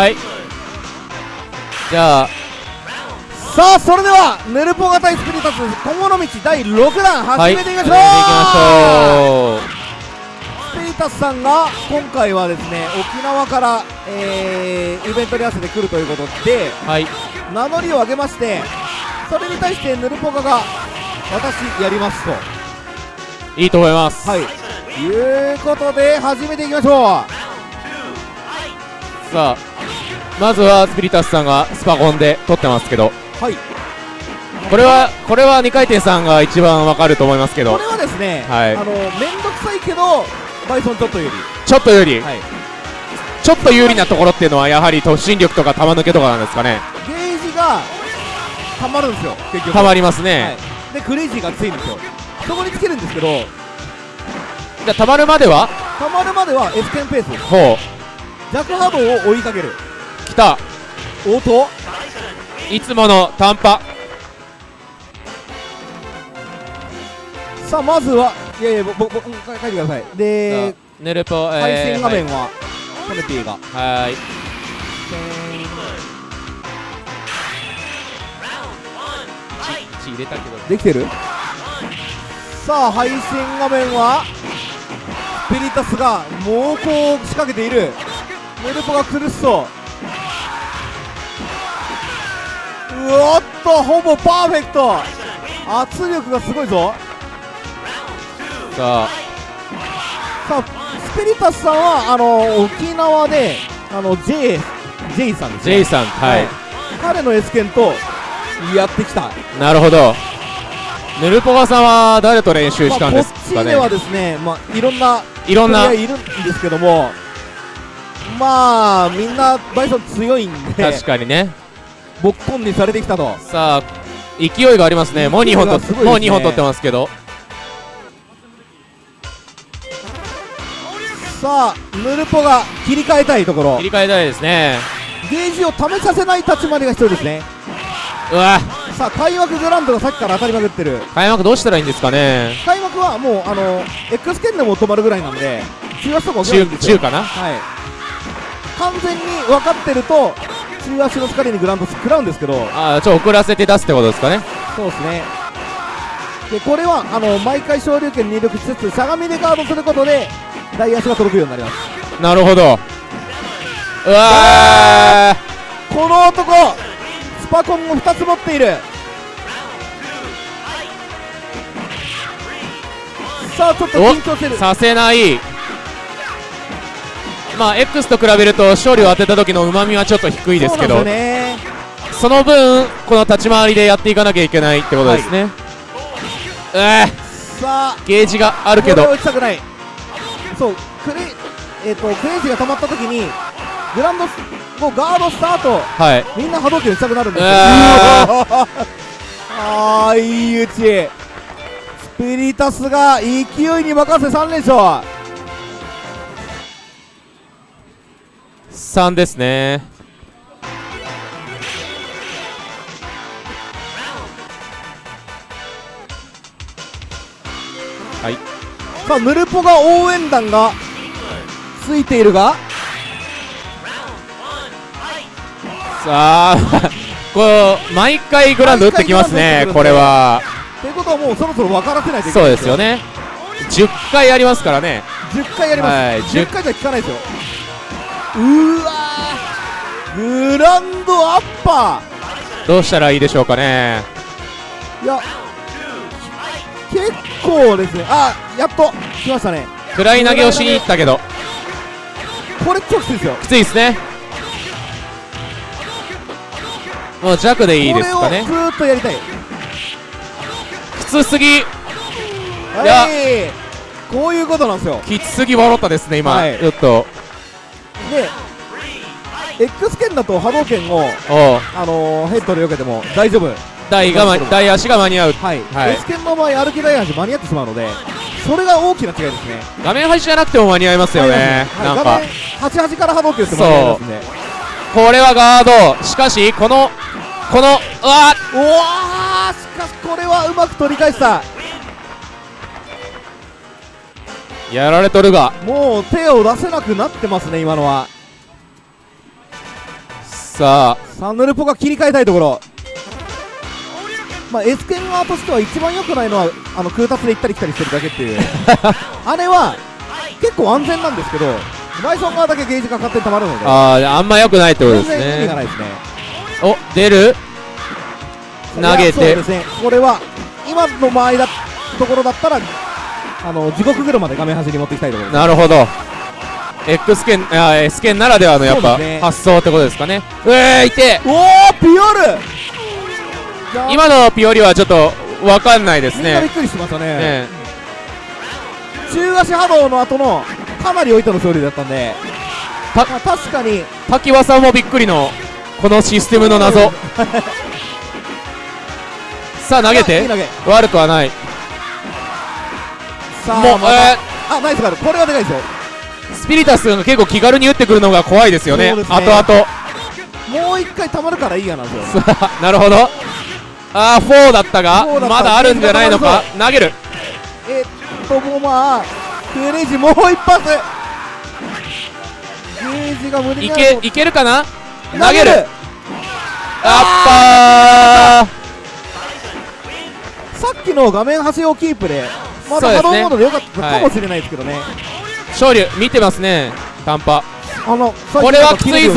はい。じゃあ。さあそれではヌルポが対スピリタス今後の道第6弾はい。始めていきましょう、始めていきましょう。スピリタスさんが今回はですね沖縄から、えーイベントに合わせて来るということではい。名乗りを上げましてそれに対してヌルポカが私やりますと。いいと思います。はい。いうことで始めていきましょさあまずはスピリタスさんがスパコンで撮ってますけど。うはい。これはこれは2回転さんが一番わかると思いますけど。これはですね、はい。あのめんどくさいけどバイソンちょっとよりちょっとより、はい。ちょっと有利なところっていうのはやはり突進力とか球抜けとかなんですかね。ゲージがたまるんですよ結局。たまりますはね、い、でクレイジーがついんですよ。そこにつけるんですけど。じゃあたまるまでは？たまるまでは S ケンペースほ弱波動を追いかけるう来た。応答いつもの短波。さあまずはいやいやぼぼぼうん書いてください。でネルポ、配えー、信画面はコネピーが。はい。はい血入れたけど。できてる？さあ配信画面はスピリタスが猛攻を仕掛けている。ネルポが苦しそうおっとほぼパーフェクト。圧力がすごいぞ。さあ。さあスピリタスさんはあの沖縄であの J, J さんですね。J さんはい、彼の S 剣とやってきた。なるほど。ネルポガさんは誰と練習したんですまあ、こっちかね、ではですね、まあ、いろんないろんな。いるんですけどもまあみんなバイソン強いんで。確かにねボッコンにされてきたと。さあ勢いがありますね。もう2本と勢いがすごいですね。もう2本取ってますけど。さあヌルポが切り替えたいところ。切り替えたいですね。ゲージを試させない立ち回りが必要ですね。うわ。さあ開幕グランドがさっきから当たりまくってる。開幕どうしたらいいんですかね。開幕はもうあの X 剣でも止まるぐらいなんで中足とか中かな？はい。完全に分かってると中足の疲れにグランド食らうんですけどああちょっと遅らせて出すってことですかね。そうですね。でこれはあの毎回昇竜拳入力しつつしゃがみでガードすることで大足が届くようになります。なるほど。うわこの男スパコンを2つ持っている。さあちょっと緊張してる。ーさせないまあ X と比べると勝利を当てた時のうまみはちょっと低いですけど。その分この立ち回りでやっていかなきゃいけないってことですね、うわさあ。ゲージがあるけど。を打ちたくない。そうクレイえっ、とクレイジーが溜まった時にグランドスもうガードした後はい。みんな波動拳打ちたくなるんですよ。うわ ああいい打ち。スピリタスが勢いに任せ3連勝3ですね。はい。さあヌルポが応援団がついているがさあ こう毎回グラウンド打ってきますねこれは。ということはもうそろそろ分からせないといけそうないですよ。ね10回ありますからね。10回やります、はい10回じゃ効かないですようーわーグランドアッパどうしたらいいでしょうかね。ーいや結構ですね。あやっと来ましたね。暗い投げをしに行ったけど。これ超きついですよ。きついですね。もう弱でいいですかね。ずーっとやりたい。きつすぎ。はい。こういうことなんですよ。きつすぎ笑ったですね今、はい。ちょっと。で X 剣だと波動拳を、あのー、ヘッドで避けても大丈夫。台が、ま、台足が間に合う。はい、はい。S 剣の場合歩き台足間に合ってしまうのでそれが大きな違いですね。画面端じゃなくても間に合いますよね、なんか。はい画面88から波動拳って間に合いますね。これはガード。しかしこのこのうわうわーしかしこれはうまく取り返したやられとるが。もう手を出せなくなってますね今のは。さあ。さあヌルポが切り替えたいところ。まあエスケン側としては一番良くないのはあの空達で行ったり来たりしてるだけっていう。あれは結構安全なんですけどバイソン側だけゲージが勝手に溜まるので。あーあんま良くないってことです全然意味がなねいですね。お出る？投げいやそうてですね。これは今の場合だところだったらあの地獄車で画面端に持っていきたいところです。なるほど。X 剣あ S 剣ならではのやっぱね。発想ってことですかね。うえーい。ておおピオル。今のピオリはちょっとわかんないですね。みんなびっくりしてましたね。ね中足波動の後のかなり置いての勝利だったんで。たまあ確かに。滝輪さんもびっくりのこのシステムの謎。さあ投げいいて悪くはないさあもう、えあナイスガールこれはでかいですよ。ースピリタスが結構気軽に打ってくるのが怖いですよね。ね。後々。もう一回溜まるからいいやなんですよなるほど。あー4だったが。4だった。まだあるんじゃないのか。投げる。えっともうまあクレイジーもう一発。ゲージが無理いけいけるかな？と投げる。あさっきの画面端をキープでまだ波動モードでよかったかもしれないですけどね、ー勝利見てますね短波。あのこれはきついぞ。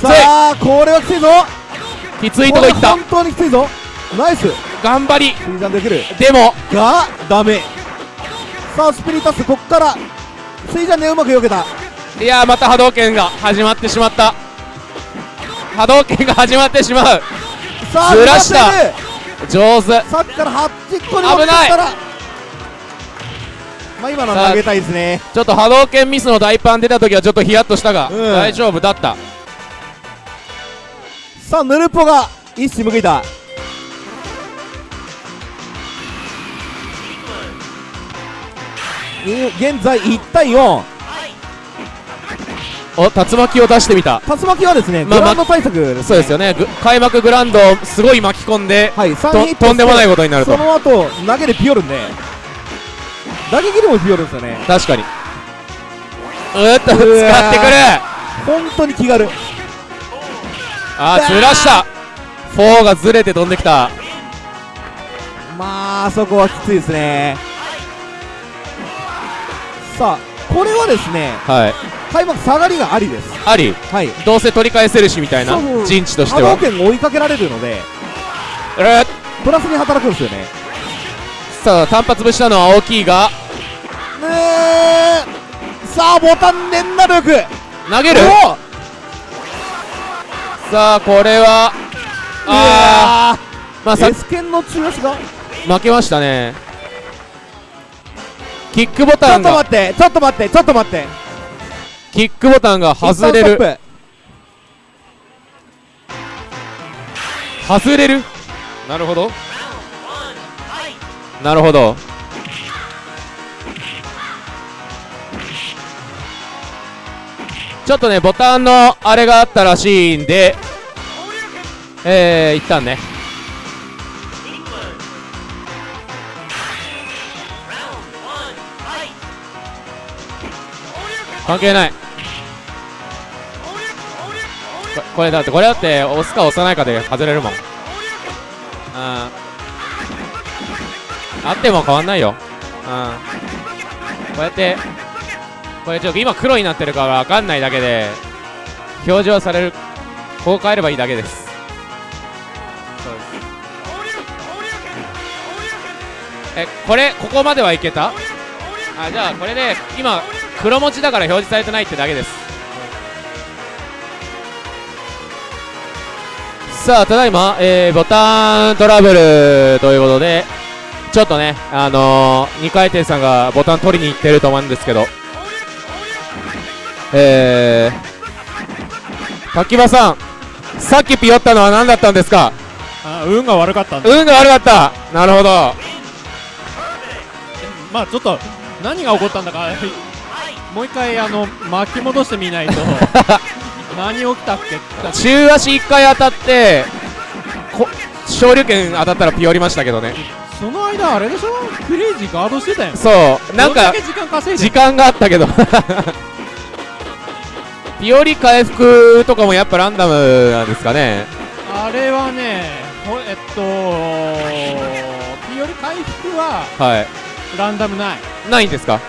さあこれはきついぞ。きついとこいった。本当にきついぞ。ナイス。頑張り。できる。でも。がダメ。さあスピリタスこっから。スイジャンでうまく避けた。いやーまた波動拳が始まってしまった。波動拳が始まってしまう。さあずらした上手。さっきから8個に持ってったら。まあ今のは投げたいですね。ちょっと波動拳ミスの大パン出た時はちょっとヒヤッとしたが、うん。大丈夫だった。さあヌルポが一矢報いた。い現在1対4お竜巻を出してみた。竜巻はですね、まあグラウンド対策です、ね、そうですよね。ぐ開幕グラウンドをすごい巻き込んではい3とんでもないことになると。その後投げでピヨるんで打撃でもピヨるんですよね。確かに。うーっと使ってくる。本当に気軽。あーずらした。4がずれて飛んできた。まあそこはきついですね。さあこれはですねはい。開幕下がりがありです。あり。はい。どうせ取り返せるしみたいな陣地として波動は拳を追いかけられるのでうー。っプラスに働くんですよね。さあ単発ぶしたのは大きいが。ねえ。さあボタン連打力。投げる。おさあこれはああー。まあさエスケンの中足が。負けましたねキックボちょっとタンが待ってちょっと待ってちょっと待って。キックボタンが外れる。外れる？なるほど。なるほど。ちょっとねボタンのあれがあったらしいんでえー、一旦ね関係ない。これだってこれだって押すか押さないかで外れるもん。うん。あっても変わんないよ。うん。こうやってこれちょっと今黒になってるから分かんないだけで表示はされるこう変えればいいだけです。そうです。えこれここまではいけた？あじゃあこれで今黒文字だから表示されてないってだけです。さあただいま、えー、ボタントラブルということでちょっとねあのー、2回転さんがボタン取りに行ってると思うんですけどえー、滝場さんさっきピヨったのは何だったんですか？あ運が悪かった運が悪かった。なるほど。まあちょっと何が起こったんだかもう一回あの巻き戻してみないと。何起きたっけ？中足1回当たってこ昇竜拳当たったらピヨりましたけどね。その間あれでしょ？クレイジーガードしてたよそう。なんか時間があったけど。ピ ピオリ回復とかもやっぱランダムなんですかね。あれはねほえっとピオリ回復ははい。ランダムない。ないんですか？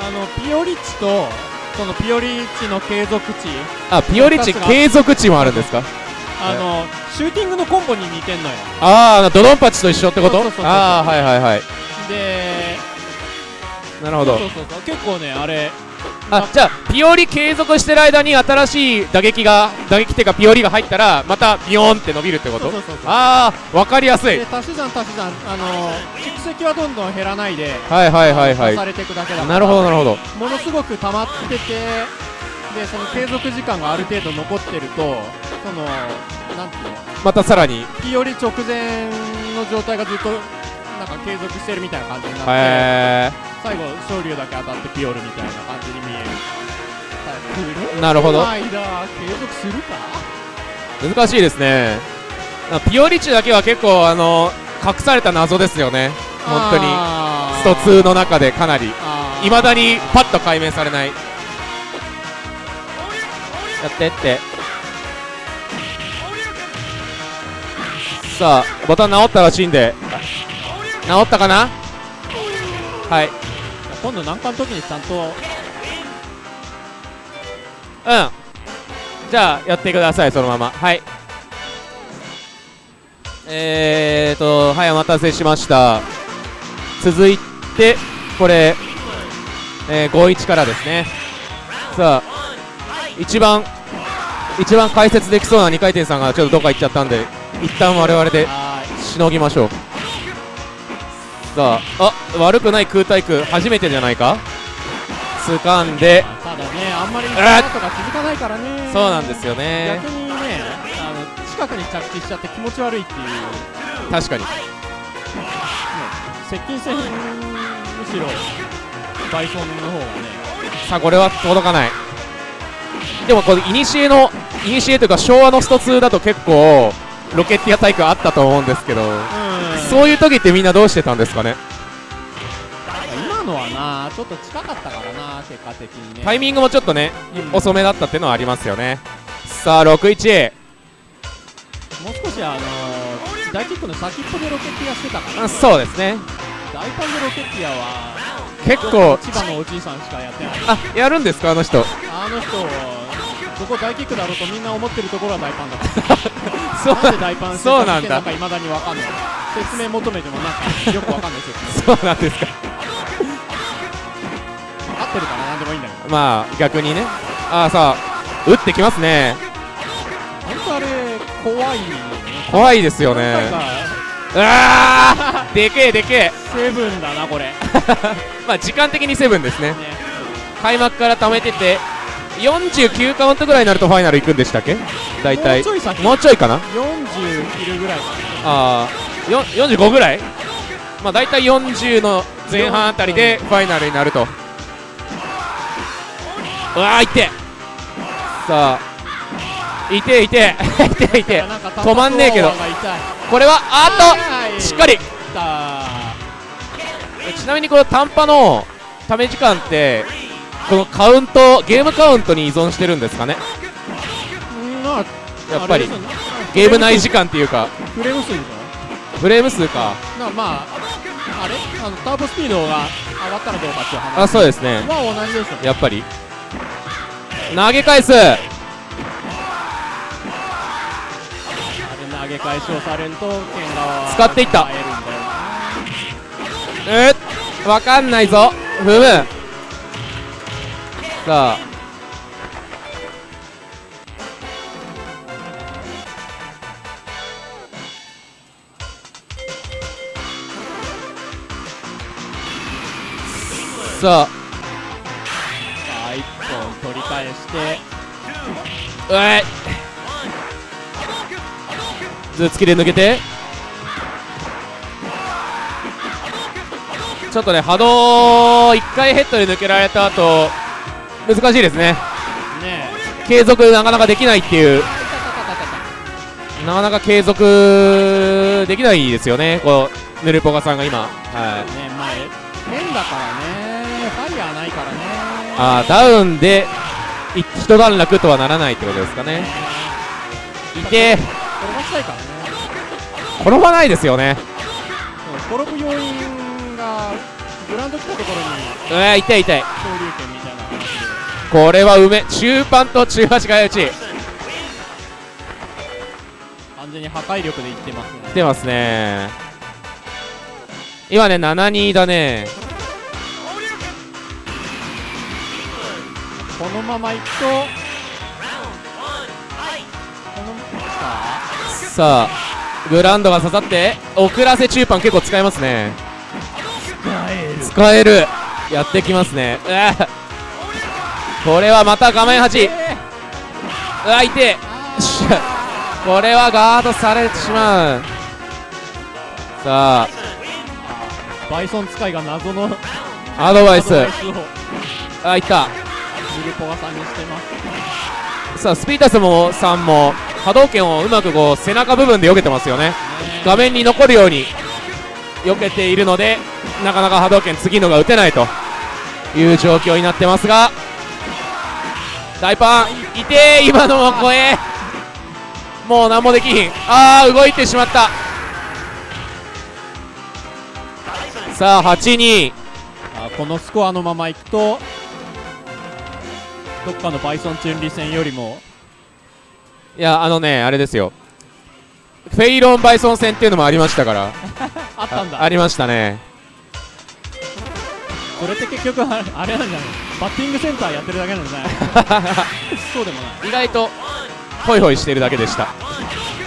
あのピオリ値とそのピオリ値の継続値。あピオリ値継続値もあるんですか？あのシューティングのコンボに似てんのよ。ああドロンパチと一緒ってこと？ああはいはいはい。でなるほど。そうそうそう。結構ねあれ。あじゃあピオリ継続してる間に新しい打撃が打撃っていうかピオリが入ったらまたビヨーンって伸びるってこと？そうそうそうああわかりやすい。で足し算足し算。あの蓄積はどんどん減らないではいはいはいはい。足されていくだけだから。なるほどなるほど。ものすごく溜まっててでその継続時間がある程度残ってるとそのなんていうの？またさらに。ピオリ直前の状態がずっとなんか継続してるみたいな感じになって。へ最後昇竜だけ当たってピオルみたいな感じに見える。えなるほど。間継続するか？難しいですね。あピオリ値だけは結構あの隠された謎ですよね。本当に。あスト2の中でかなり。いまだにパッと解明されない。やってって。さあボタン直ったらしいんで。直ったかな？はい今度難関の時にちゃんと。うん。じゃあやってくださいそのまま。はい。えーとはいお待たせしました。続いてこれ、えー、51からですね。さあ一番一番解説できそうな2回転さんがちょっとどっか行っちゃったんで一旦我々ではしのぎましょうさああ悪くない空対空初めてじゃないか？掴んで。ただねあんまりそあの後が続かないからね。そうなんですよね。逆にねあの近くに着地しちゃって気持ち悪いっていう。確かに。接近戦むしろバイソンの方がね。さあこれは届かない。でもこれイニシエのイニシエというか昭和のスト2だと結構ロケッティア体育あったと思うんですけど。うんそういう時ってみんなどうしてたんですかね？今のはなちょっと近かったからな結果的にね。タイミングもちょっとねうん。遅めだったっていうのはありますよね。さあ61もう少しあの大キックの先っぽでロケッティアしてたからあそうですね。大パンでロケッティアは結構千葉のおじいさんしかやってない。あやるんですかあの人？あの人そこ大キックだろうとみんな思ってるところは大パンだった そう。なんで大パンしてそうなんだ。なんか未だにわかんない。説明求めてもなんかよくわかんない説明そうなんですか。合ってるからなんでもいいんだけど。まあ逆にね。ああさあ打ってきますね。本当あれ怖いよね。怖いですよね。うわーでけえでけえ。セブンだなこれ。ね まあ時間的にセブンですね。開幕から貯めてて49カウントぐらいになるとファイナル行くんでしたっけ？大体。もうちょい先。もうちょいかな？40いるぐらい。かああよ45ぐらい？まあ大体40の前半あたりでファイナルになると。うわーい。ってさあいてい。ていてい。て止まんねえけど。これはあはいっとしっかり。ちなみにこの短波のため時間ってこのカウントゲームカウントに依存してるんですかね？やっぱり。ゲーム内時間っていうか。フレーム数でしフレーム数か。まああれ？あのターボスピードが上がったらどうかっていう話。あそうですね。は同じでしょやっぱり。投げ返す。あれ投げ返しをされると剣側は使っていった。耐えるんだよな。うっ？わかんないぞ。踏むさあ。ささあ一本取り返して。あうえ頭突きで抜けて。ちょっとね波動1回ヘッドで抜けられた後難しいですね。ね継続なかなかできないっていう。なかなか継続できないですよね。こうヌルポガさんが今。はい。ねまあ変だからね。ファイヤーないからね。あーダウンでい一段落とはならないってことですかね。いて転ばしたいからね。転ばないですよね。転ぶ要因がグラウンド来たところに。うわ痛い痛い。昇竜拳みたいな話でこれは梅。中盤と中端が打ち完全に破壊力でいってますね。来てますね。今ね7-2だね。このままいくとささあグラウンドが刺さって遅らせ中盤結構使えますね。使える。やってきますね。うわこれはまた画面端。うわ痛え これはガードされてしまう。さバイソン使いが謎のあアドバイスあいった。ルポガさんにしてます。さあスピータスもさんも波動拳をうまくこう背中部分で避けてますよね。画面に残るように避けているのでなかなか波動拳次のが打てないという状況になってますが大パンいてー今のも怖えもう何もできひん。あー動いてしまった。さあ8-2あこのスコアのままいくとどっかのバイソンチュンリ戦よりも。いやあのねあれですよ。フェイロン・バイソン戦っていうのもありましたから。あったんだ。あありましたねそれって結局あれあれなんじゃない？バッティングセンターやってるだけなんじゃない？そうでもない。意外とホイホイしてるだけでした。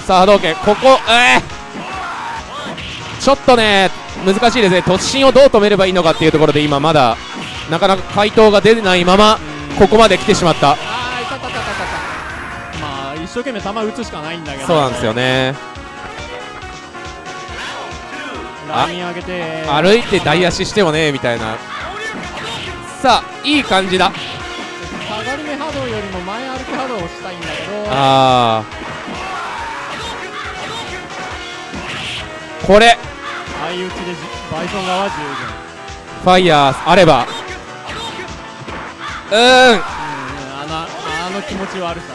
さあ波動拳ここえー、ちょっとね難しいですね。突進をどう止めればいいのかっていうところで今まだなかなか回答が出ないままここまで来てしまった。あーいたたたたたた。まあ一生懸命球打つしかないんだけど。そうなんですよね。ライン上げて。歩いて台足してもねみたいなさあいい感じだ。下がり目波動よりも前歩き波動をしたいんだけど。あー。これ。相打ちでじバイソン側は十ファイヤーあれば。うーん。分うんうんあのあの気持ち悪さ。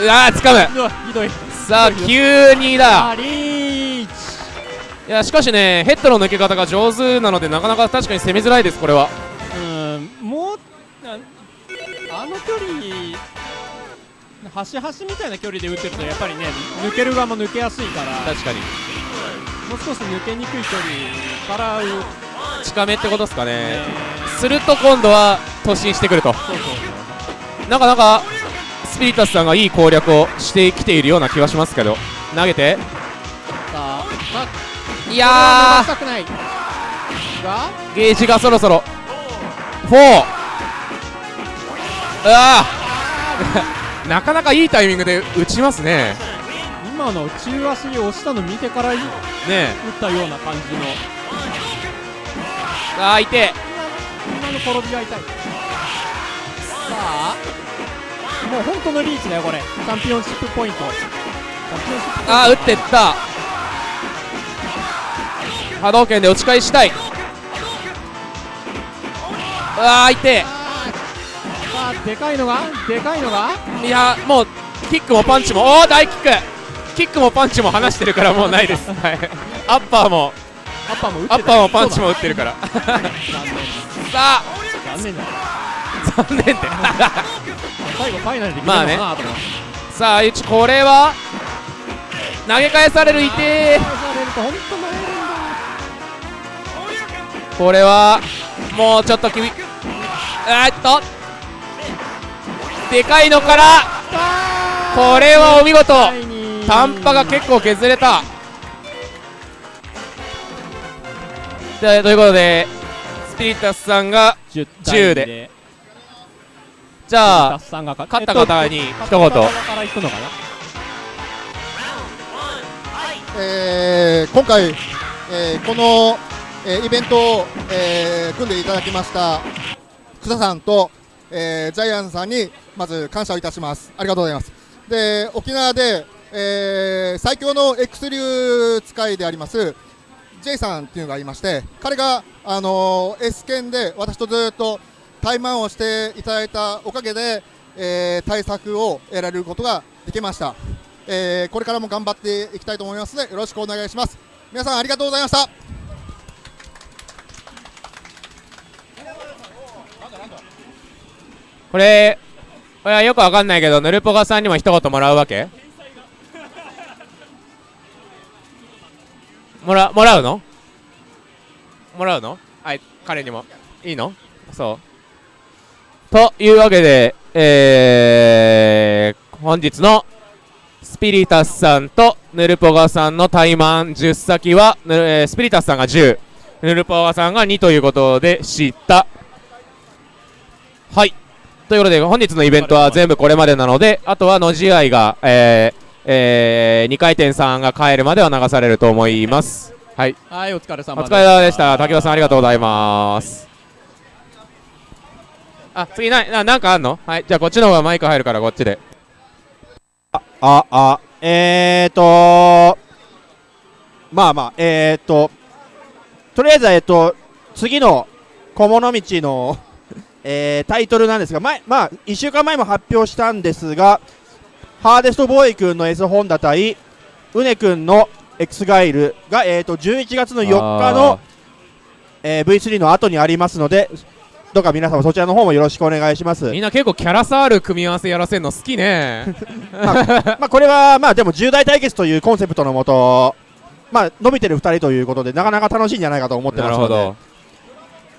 うわー掴む。ひどいひどい。さあ9-2だ。あリーチ。いやしかしねヘッドの抜け方が上手なのでなかなか確かに攻めづらいですこれはの距離端端みたいな距離で打ってるとやっぱりね抜ける側も抜けやすいから確かに。もう少し抜けにくい距離から近めってことですかね。てすると今度は突進してくると。なかなかスピリタスさんがいい攻略をしてきているような気はしますけど。投げて。いやゲージがそろそろ。4 なかなかいいタイミングで打ちますね。今の中足に押したの見てから打っねたような感じの。えあーい。て今の転びが痛い。さあもう本当のリーチだよこれ。チャンピオンシップポイント。あー打ってった。波動拳で打ち返したい。うわーいあでかいのが？でかいのが？いやもうキックもパンチもおお大キック！キックもパンチも離してるからもうないです、はい、アッパーもアッパーもアッパーもパンチも打ってるから。残念さあ。残念だ残念って最後ファイナルできるのかなと思ってさあゆちこれは投げ返されるいてこれはもうちょっときびえーっとでかいのからこれはお見事。短波が結構削れた。でということでスピリタスさんが10 10で。じゃあさんが勝勝った方に一言。えー今回、えーこの、えーイベントを、えー組んでいただきました草さんと、えージャイアンさんにまず感謝をいたします。ありがとうございます。で沖縄で、えー最強の X 流使いであります J さんっていうのがいまして彼が、あのー S 剣で私とずっと対マンをしていただいたおかげで、えー対策を得られることができました、えーこれからも頑張っていきたいと思いますのでよろしくお願いします。皆さんありがとうございました。これこれはよくわかんないけどヌルポガさんにも一言もらうわけ？もらもらうの？もらうの？はい彼にも。いいの？そう。というわけでえー、本日のスピリタスさんとヌルポガさんのタイマン10先は、えースピリタスさんが10ヌルポガさんが2ということでした。はい。ということで本日のイベントは全部これまでなのであとは野試合が、えーえ2回転さんが帰るまでは流されると思います。はい。はいお疲れ様お疲れ様でした。滝尾さんありがとうございます。あ次なななんかあんの？はい。じゃあこっちの方がマイク入るからこっちで。あ、あ、えーとまあまあ、えーと、とりあえずは、えっと、次の小物道の、えータイトルなんですが、前、まあ、1週間前も発表したんですが、ハーデストボーイ君の S ホンダ対、ウネ君の X ガイルが、えーと、11月の4日の、えー V3 の後にありますので、どうか皆様そちらの方もよろしくお願いします。みんな結構キャラ差ある組み合わせやらせるの好きね。まあこれはまあでも重大対決というコンセプトのもと、まあ伸びてる2人ということでなかなか楽しいんじゃないかと思ってなますので。るほど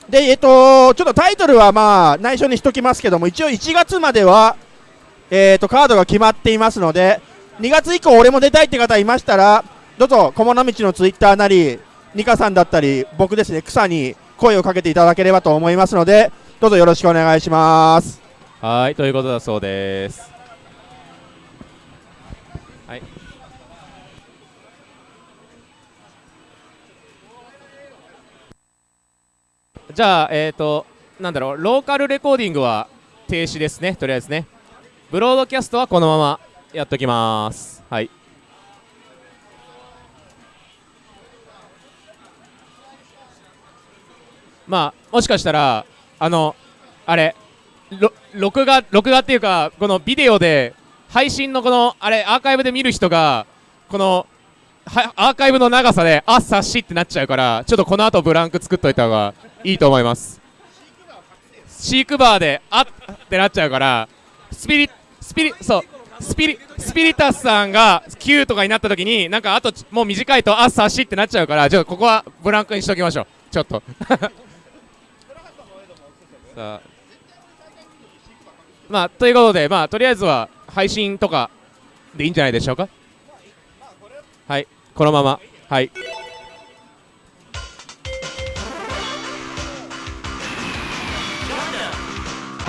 でえっとちょっとタイトルはまあ内緒にしときますけども一応1月まではえっとカードが決まっていますので2月以降俺も出たいって方いましたらどうぞ小物道のツイッターなりニカさんだったり僕ですね草に声をかけていただければと思いますのでどうぞよろしくお願いします。はいということだそうです。じゃあえっ、ー、となんだろうローカルレコーディングは停止ですねとりあえずね。ブロードキャストはこのままやっときます。はい。まあもしかしたらあのあれ録画録画っていうかこのビデオで配信のこのあれアーカイブで見る人がこのはアーカイブの長さであっさっしってなっちゃうからちょっとこの後ブランク作っといた方がいいと思います。飼育バーであっってなっちゃうからスピリスピリそうスピリスピリタスさんが9とかになった時になんかあともう短いとあっさっしってなっちゃうからちょっとここはブランクにしときましょう。ちょっと。さあ。まあということでまあとりあえずは配信とかでいいんじゃないでしょうか？はい。このまま。はい。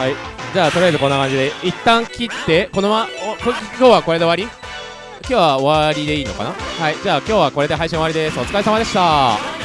はい。じゃあとりあえずこんな感じで一旦切ってこのまま今日はこれで終わり？今日は終わりでいいのかな？はい。じゃあ今日はこれで配信終わりです。お疲れ様でした。